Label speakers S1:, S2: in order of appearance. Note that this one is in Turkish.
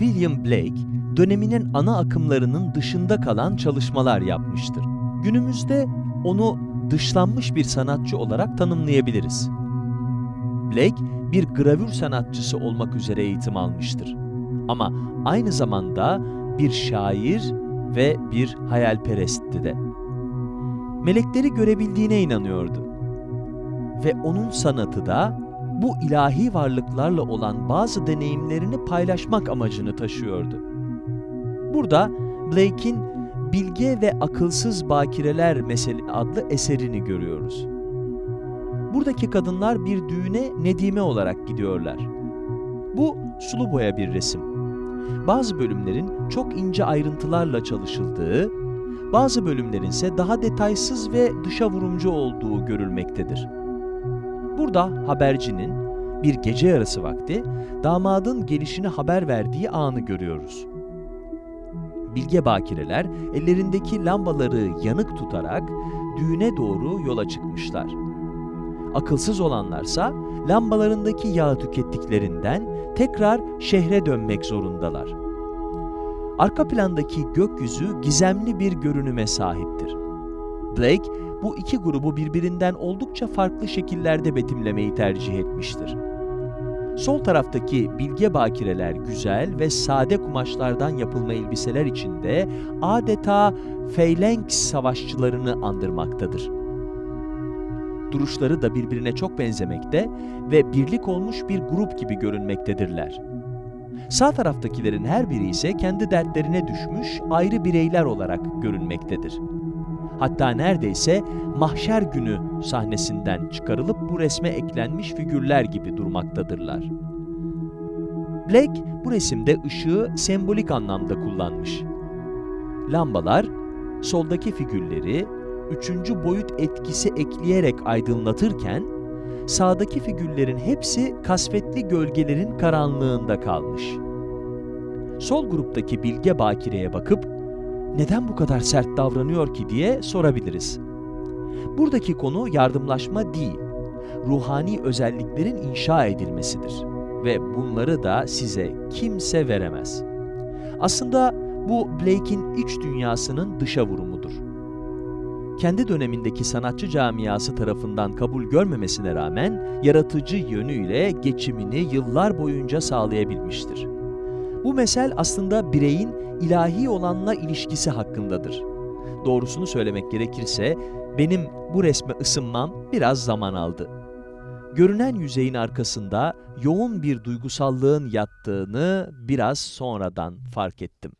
S1: William Blake, döneminin ana akımlarının dışında kalan çalışmalar yapmıştır. Günümüzde onu dışlanmış bir sanatçı olarak tanımlayabiliriz. Blake, bir gravür sanatçısı olmak üzere eğitim almıştır. Ama aynı zamanda bir şair ve bir hayalperestti de. Melekleri görebildiğine inanıyordu. Ve onun sanatı da bu ilahi varlıklarla olan bazı deneyimlerini paylaşmak amacını taşıyordu. Burada Blake'in Bilge ve Akılsız Bakireler Mesele adlı eserini görüyoruz. Buradaki kadınlar bir düğüne Nedime olarak gidiyorlar. Bu sulu boya bir resim. Bazı bölümlerin çok ince ayrıntılarla çalışıldığı, bazı bölümlerin ise daha detaysız ve dışa vurumcu olduğu görülmektedir. Burada habercinin bir gece yarısı vakti damadın gelişini haber verdiği anı görüyoruz. Bilge bakireler ellerindeki lambaları yanık tutarak düğüne doğru yola çıkmışlar. Akılsız olanlarsa lambalarındaki yağı tükettiklerinden tekrar şehre dönmek zorundalar. Arka plandaki gökyüzü gizemli bir görünüme sahiptir. Blake bu iki grubu birbirinden oldukça farklı şekillerde betimlemeyi tercih etmiştir. Sol taraftaki bilge bakireler güzel ve sade kumaşlardan yapılma elbiseler içinde adeta Phalanx savaşçılarını andırmaktadır. Duruşları da birbirine çok benzemekte ve birlik olmuş bir grup gibi görünmektedirler. Sağ taraftakilerin her biri ise kendi dertlerine düşmüş ayrı bireyler olarak görünmektedir. Hatta neredeyse mahşer günü sahnesinden çıkarılıp bu resme eklenmiş figürler gibi durmaktadırlar. Blake bu resimde ışığı sembolik anlamda kullanmış. Lambalar soldaki figürleri üçüncü boyut etkisi ekleyerek aydınlatırken sağdaki figürlerin hepsi kasvetli gölgelerin karanlığında kalmış. Sol gruptaki Bilge Bakire'ye bakıp neden bu kadar sert davranıyor ki diye sorabiliriz. Buradaki konu yardımlaşma değil, ruhani özelliklerin inşa edilmesidir ve bunları da size kimse veremez. Aslında bu Blake'in iç dünyasının dışa vurumudur. Kendi dönemindeki sanatçı camiası tarafından kabul görmemesine rağmen yaratıcı yönüyle geçimini yıllar boyunca sağlayabilmiştir. Bu mesel aslında bireyin ilahi olanla ilişkisi hakkındadır. Doğrusunu söylemek gerekirse benim bu resme ısınmam biraz zaman aldı. Görünen yüzeyin arkasında yoğun bir duygusallığın yattığını biraz sonradan fark ettim.